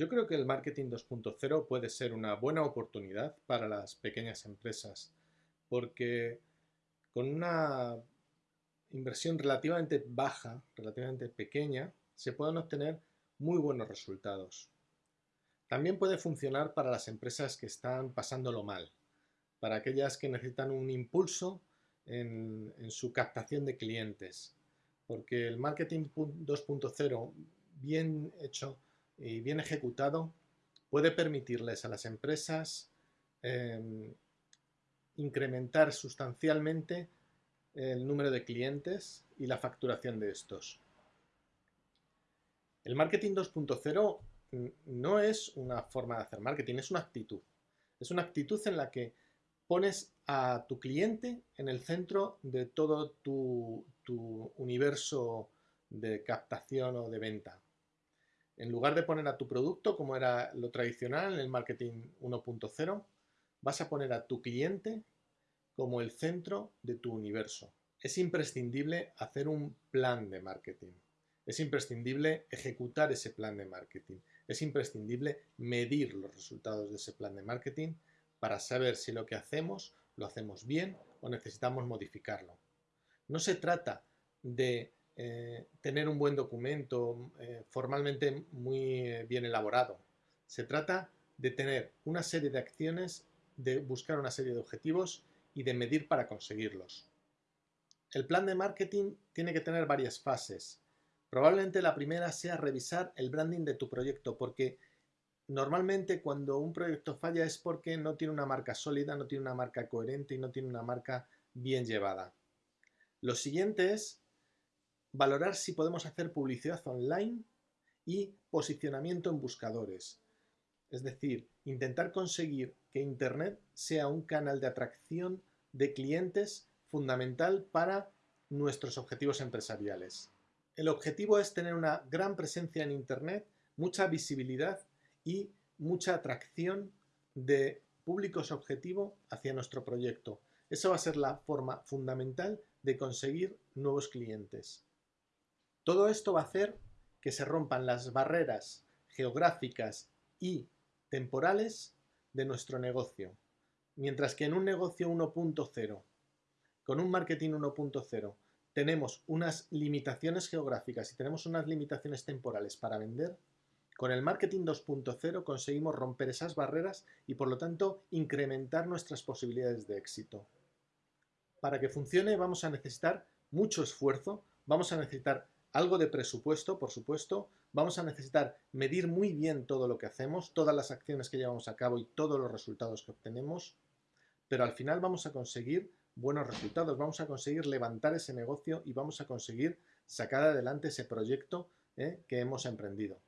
Yo creo que el marketing 2.0 puede ser una buena oportunidad para las pequeñas empresas porque con una inversión relativamente baja, relativamente pequeña, se pueden obtener muy buenos resultados. También puede funcionar para las empresas que están pasándolo mal, para aquellas que necesitan un impulso en, en su captación de clientes, porque el marketing 2.0 bien hecho y bien ejecutado puede permitirles a las empresas em, incrementar sustancialmente el número de clientes y la facturación de estos. El marketing 2.0 no es una forma de hacer marketing, es una actitud. Es una actitud en la que pones a tu cliente en el centro de todo tu universo de captación o de venta. En lugar de poner a tu producto, como era lo tradicional en el marketing 1.0, vas a poner a tu cliente como el centro de tu universo. Es imprescindible hacer un plan de marketing. Es imprescindible ejecutar ese plan de marketing. Es imprescindible medir los resultados de ese plan de marketing para saber si lo que hacemos lo hacemos bien o necesitamos modificarlo. No se trata de eh, tener un buen documento eh, formalmente muy eh, bien elaborado. Se trata de tener una serie de acciones, de buscar una serie de objetivos y de medir para conseguirlos. El plan de marketing tiene que tener varias fases. Probablemente la primera sea revisar el branding de tu proyecto, porque normalmente cuando un proyecto falla es porque no tiene una marca sólida, no tiene una marca coherente y no tiene una marca bien llevada. Lo siguiente es valorar si podemos hacer publicidad online y posicionamiento en buscadores. Es decir, intentar conseguir que Internet sea un canal de atracción de clientes fundamental para nuestros objetivos empresariales. El objetivo es tener una gran presencia en Internet, mucha visibilidad y mucha atracción de públicos objetivo hacia nuestro proyecto. Eso va a ser la forma fundamental de conseguir nuevos clientes. Todo esto va a hacer que se rompan las barreras geográficas y temporales de nuestro negocio. Mientras que en un negocio 1.0, con un marketing 1.0, tenemos unas limitaciones geográficas y tenemos unas limitaciones temporales para vender, con el marketing 2.0 conseguimos romper esas barreras y por lo tanto incrementar nuestras posibilidades de éxito. Para que funcione vamos a necesitar mucho esfuerzo, vamos a necesitar algo de presupuesto, por supuesto, vamos a necesitar medir muy bien todo lo que hacemos, todas las acciones que llevamos a cabo y todos los resultados que obtenemos, pero al final vamos a conseguir buenos resultados, vamos a conseguir levantar ese negocio y vamos a conseguir sacar adelante ese proyecto ¿eh? que hemos emprendido.